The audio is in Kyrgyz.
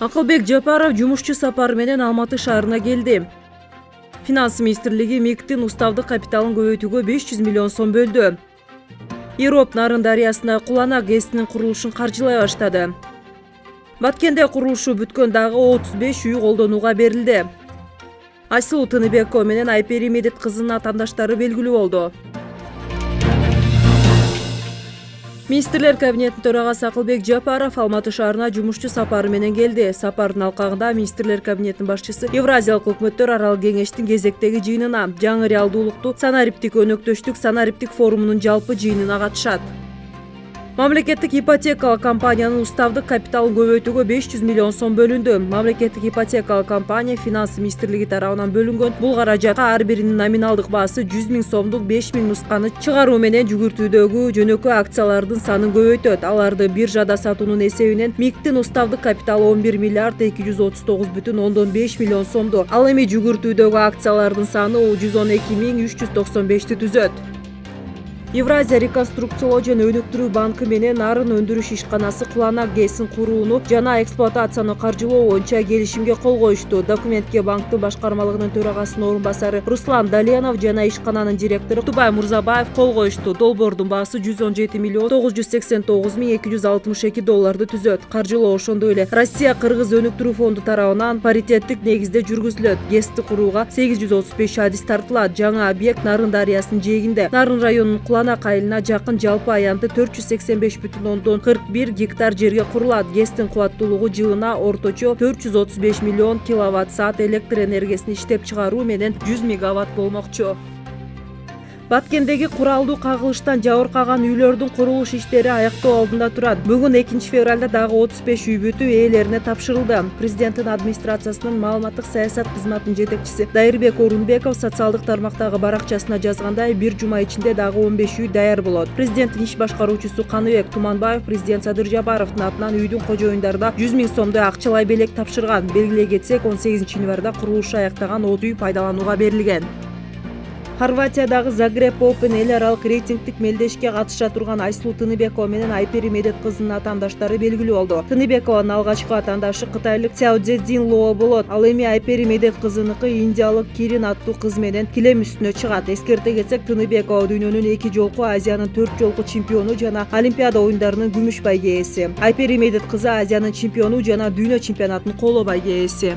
акылбек жапаров жумушчу сапары менен алматы шаарына келди. Финанс министрлиги миктин уставдык капиталын көбөйтүүгө беш жүз миллион сом бөлдү. Ироп нарын дарыясына куланак гэсинин курулушун каржылай баштады. Баткенде курулушу бүткөн дагы отуз беш үй колдонууга берилди. Айсулуу тыныбекова менен айпери медет кызынын атаандаштары белгилүү болду министрлер кабинетинин төрагасы акылбек жапаров алматы шаарына жумушчу сапары менен келди. Сапардын алкагында министрлер кабинетинин башчысы евразиялык өкмөттөр аралык кеңештин кезектеги жыйынына жаңы реалдуулукту санариптик өнөктөштүк санариптик форумунун жалпы жыйынына катышат мамлекеттик ипотекалык компаниянын уставдык капиталын көбөйтүүгө беш жүз миллион сом бөлүндү мамлекеттик ипотекалык компания финанс министрлиги тарабынан бөлүнгөн бул каражатка ар биринин номиналдык баасы жүз миң сомдук беш миң нусканы чыгаруу менен жүгүртүүдөгү жөнөкөй акциялардын санын көбөйтөт аларды биржада сатуунун эсебинен миктин уставдык капиталы он бир миллиард эки жүз отуз тогуз бүтүн ондон беш миллион сомду ал эми жүгүртүүдөгү акциялардын саны жүз он эки миң үч евразия реконструкциялоо жана өнүктүрүү банкы менен нарын өндүрүш ишканасы куланак гэсин курууну жана эксплуатацияны каржылоо боюнча келишимге кол коюшту. Документке банктын башкармалыгынын төрагасынын орун басары руслан даленов жана ишкананын директору тубай мурзабаев кол коюшту. Долбоордун баасы жүз он жети миллион тогуз жүз сексен тогуз миң эки жүз алтымыш эки долларды түзөт. Каржылоо ошондой эле. Россия кыргыз өнүктүрүү фонду тарабынан паритеттик негизде жүргүзүлөт. Гэсти курууга сегиз жүз отуз беш адис тартылат. Жаңы объект нарын дарыясынын жээгинде. Нарын районунун айылына жакын жалпы аянты төрт жүз сексен беш бүтүн ондон кырк бир гектар жерге курулат. Гэстин кубаттуулугу жылына орточо төрт жүз отуз беш миллион киловатт саат электр энергиясын иштеп чыгаруу менен жүз мегаватт болмокчу баткендеги куралдуу кагылыштан жабыркаган үйлөрдүн курулуш иштери аяктоо алдында турат. Бүгүн экинчи февралда дагы отуз беш үй бүтү ээлерине тапшырылды. Президенттин администрациясынын маалыматтык саясат кызматынын жетекчиси дайырбек орунбеков социалдык тармактагы баракчасына жазгандай бир жума ичинде дагы он беш үй даяр болот. Президенттин иш башкаруучусу каныбек туманбаев президент садыр жапаровдун атынан үйдүн кожоюндарына жүз миң сомдой акчалай белек тапшырган. Белгилей кетсек он сегизинчи январда курулушу аяктаган отуз үй пайдаланууга берилген хорватиядагы загреб опен эл аралык рейтингдик мелдешке катыша турган айсулуу тыныбекова менен айпери медет кызынын атаандаштары белгилүү болду. Тыныбекованын алгачкы атаандашы кытайлык цяодзедин лоо болот. Ал эми айпери медет кызыныкы индиялык кирин аттуу кыз менен килем үстүнө чыгат. Эскерте кетсек тыныбекова дүйнөнүн эки жолку азиянын төрт жолку чемпиону жана олимпиада оюндарынын күмүш байге ээси айпери медет кызы азиянын чемпиону жана дүйнө чемпионатынын коло байге ээси